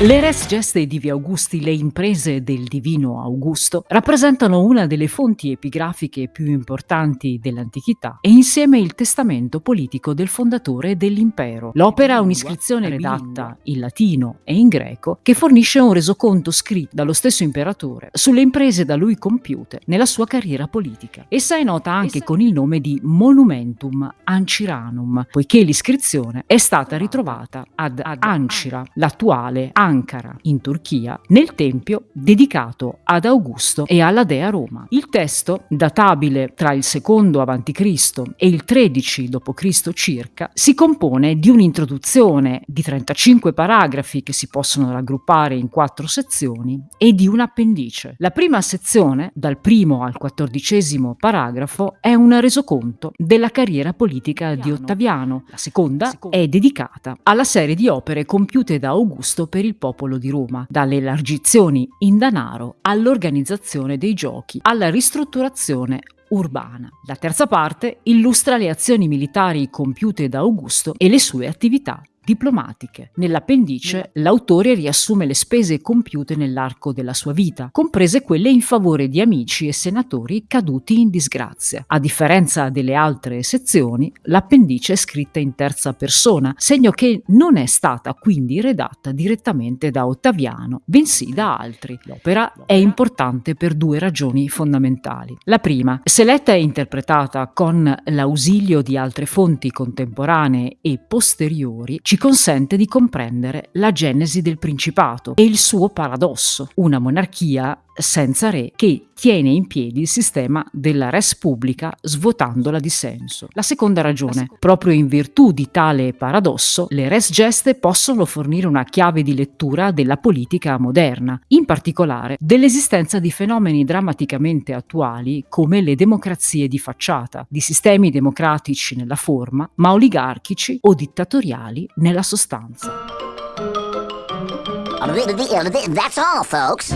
Le res geste divi Augusti, le imprese del divino Augusto, rappresentano una delle fonti epigrafiche più importanti dell'antichità e insieme il testamento politico del fondatore dell'impero. L'opera è un'iscrizione redatta in latino e in greco che fornisce un resoconto scritto dallo stesso imperatore sulle imprese da lui compiute nella sua carriera politica. Essa è nota anche con il nome di Monumentum Anciranum, poiché l'iscrizione è stata ritrovata ad Ancira, l'attuale Ancira Ankara, in Turchia, nel tempio dedicato ad Augusto e alla dea Roma. Il testo, databile tra il secondo a.C. e il 13 d.C. circa, si compone di un'introduzione di 35 paragrafi che si possono raggruppare in quattro sezioni e di un appendice. La prima sezione, dal primo al quattordicesimo paragrafo, è un resoconto della carriera politica di Ottaviano. La seconda è dedicata alla serie di opere compiute da Augusto per il popolo di Roma, dalle elargizioni in denaro all'organizzazione dei giochi, alla ristrutturazione urbana. La terza parte illustra le azioni militari compiute da Augusto e le sue attività diplomatiche. Nell'appendice l'autore riassume le spese compiute nell'arco della sua vita, comprese quelle in favore di amici e senatori caduti in disgrazia. A differenza delle altre sezioni, l'appendice è scritta in terza persona, segno che non è stata quindi redatta direttamente da Ottaviano, bensì da altri. L'opera è importante per due ragioni fondamentali. La prima, se letta e interpretata con l'ausilio di altre fonti contemporanee e posteriori, ci consente di comprendere la genesi del principato e il suo paradosso, una monarchia senza re che tiene in piedi il sistema della res pubblica svuotandola di senso. La seconda ragione, proprio in virtù di tale paradosso, le res geste possono fornire una chiave di lettura della politica moderna, in particolare dell'esistenza di fenomeni drammaticamente attuali come le democrazie di facciata, di sistemi democratici nella forma, ma oligarchici o dittatoriali nella sostanza. That's all, folks.